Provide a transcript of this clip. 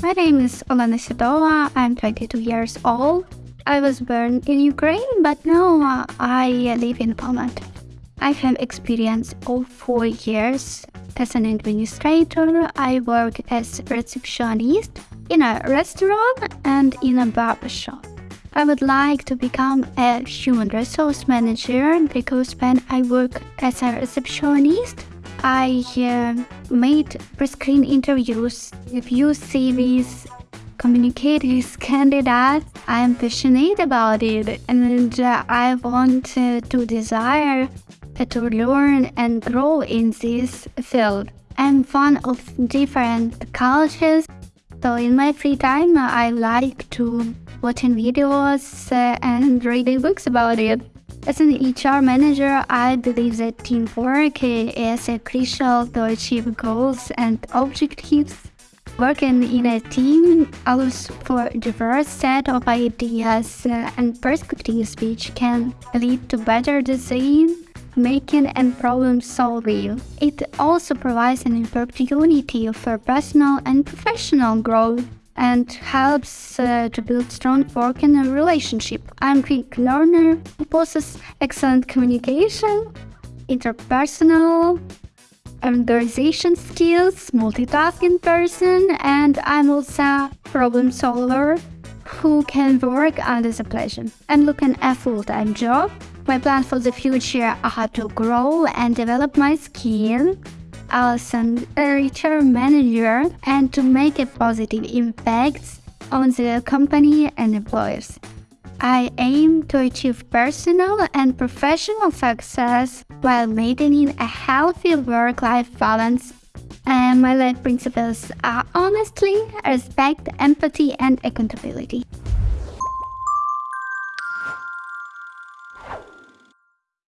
My name is Olena Sidova. I'm 22 years old. I was born in Ukraine, but now uh, I live in Poland. I have experience of four years as an administrator. I work as a receptionist in a restaurant and in a barber shop. I would like to become a human resource manager because when I work as a receptionist, I uh, made pre-screen interviews, review CVs, communicate with candidates. I am passionate about it and uh, I want uh, to desire to learn and grow in this field. I'm fond of different cultures, so in my free time I like to watching videos uh, and reading books about it. As an HR manager, I believe that teamwork is crucial to achieve goals and objectives. Working in a team allows for a diverse set of ideas uh, and perspectives which can lead to better decision making and problem solving. It also provides an opportunity for personal and professional growth and helps uh, to build strong working relationship. I'm quick learner possesses excellent communication, interpersonal, organization skills, multitasking person, and I'm also problem solver who can work under the pleasure. I'm looking a full-time job. My plan for the future are to grow and develop my skill as an HR manager and to make a positive impact on the company and employers. I aim to achieve personal and professional success while maintaining a healthy work-life balance. And my life principles are honestly, respect, empathy, and accountability.